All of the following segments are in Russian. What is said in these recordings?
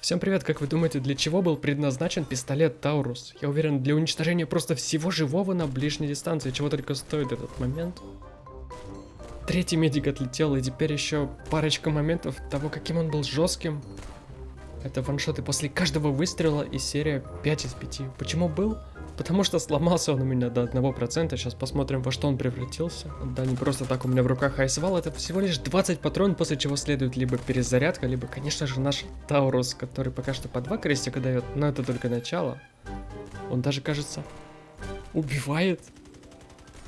Всем привет, как вы думаете, для чего был предназначен пистолет Таурус? Я уверен, для уничтожения просто всего живого на ближней дистанции, чего только стоит этот момент. Третий медик отлетел, и теперь еще парочка моментов того, каким он был жестким. Это ваншоты после каждого выстрела и серия 5 из 5. Почему был? Потому что сломался он у меня до 1%. Сейчас посмотрим, во что он превратился. Да, не просто так у меня в руках айсвал. Это всего лишь 20 патрон, после чего следует либо перезарядка, либо, конечно же, наш Таурус, который пока что по два крестика дает. Но это только начало. Он даже, кажется, убивает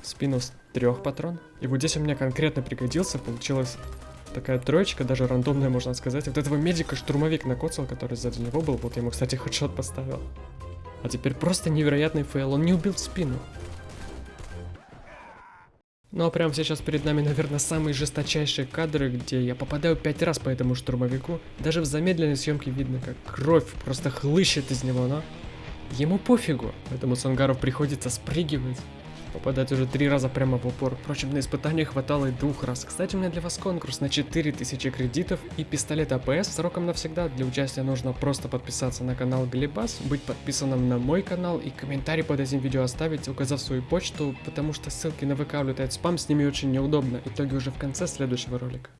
в спину с трех патрон. И вот здесь у меня конкретно пригодился. Получилась такая троечка, даже рандомная, можно сказать. Вот этого медика штурмовик накоцал, который сзади него был. Вот я ему, кстати, хедшот поставил. А теперь просто невероятный фейл, он не убил спину. Ну а прямо сейчас перед нами, наверное, самые жесточайшие кадры, где я попадаю пять раз по этому штурмовику. Даже в замедленной съемке видно, как кровь просто хлыщет из него, но ему пофигу. Поэтому Сангаров приходится спрыгивать попадать уже три раза прямо в упор. Впрочем, на испытании хватало и двух раз. Кстати, у меня для вас конкурс на 4000 кредитов и пистолет АПС сроком навсегда. Для участия нужно просто подписаться на канал Глебас, быть подписанным на мой канал и комментарий под этим видео оставить, указав свою почту, потому что ссылки на ВК улетают спам, с ними очень неудобно. Итоги уже в конце следующего ролика.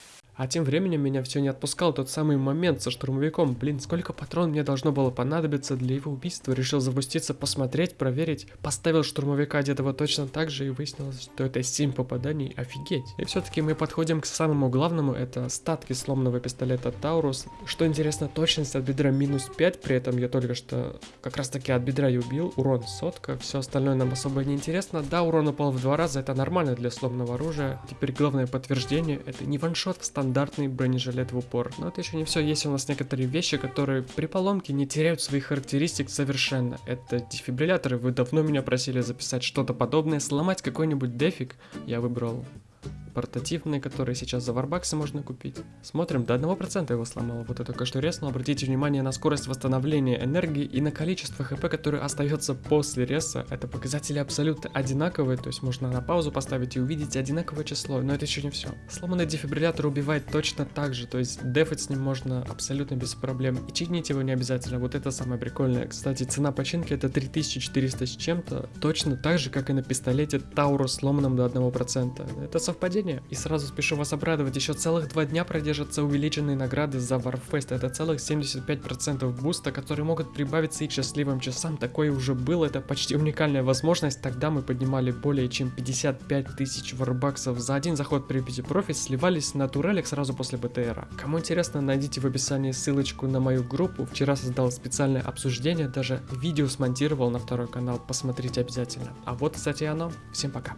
А тем временем меня все не отпускал тот самый момент со штурмовиком. Блин, сколько патрон мне должно было понадобиться для его убийства. Решил запуститься, посмотреть, проверить. Поставил штурмовика одетого точно так же и выяснилось, что это 7 попаданий. Офигеть. И все-таки мы подходим к самому главному. Это статки сломанного пистолета Таурус. Что интересно, точность от бедра минус 5. При этом я только что как раз таки от бедра и убил. Урон сотка. Все остальное нам особо не интересно. Да, урон упал в два раза. Это нормально для сломанного оружия. Теперь главное подтверждение. Это не ваншот в стандартный бронежилет в упор. Но это еще не все, есть у нас некоторые вещи, которые при поломке не теряют своих характеристик совершенно. Это дефибрилляторы, вы давно меня просили записать что-то подобное, сломать какой-нибудь дефик. Я выбрал портативные, которые сейчас за варбаксы можно купить. Смотрим, до 1% его сломало. Вот это только что резнул. Обратите внимание на скорость восстановления энергии и на количество хп, которое остается после реса. Это показатели абсолютно одинаковые, то есть можно на паузу поставить и увидеть одинаковое число, но это еще не все. Сломанный дефибриллятор убивает точно так же, то есть дефать с ним можно абсолютно без проблем. И чинить его не обязательно, вот это самое прикольное. Кстати, цена починки это 3400 с чем-то, точно так же, как и на пистолете Таурус сломанном до 1%. Это совпадение обсуждения. И сразу спешу вас обрадовать, еще целых два дня продержатся увеличенные награды за Warfest. Это целых 75% буста, которые могут прибавиться и к счастливым часам. Такое уже было, это почти уникальная возможность. Тогда мы поднимали более чем 55 тысяч варбаксов за один заход при Profit, сливались на турелек сразу после БТРа. Кому интересно, найдите в описании ссылочку на мою группу. Вчера создал специальное обсуждение, даже видео смонтировал на второй канал, посмотрите обязательно. А вот, кстати, оно. Всем пока.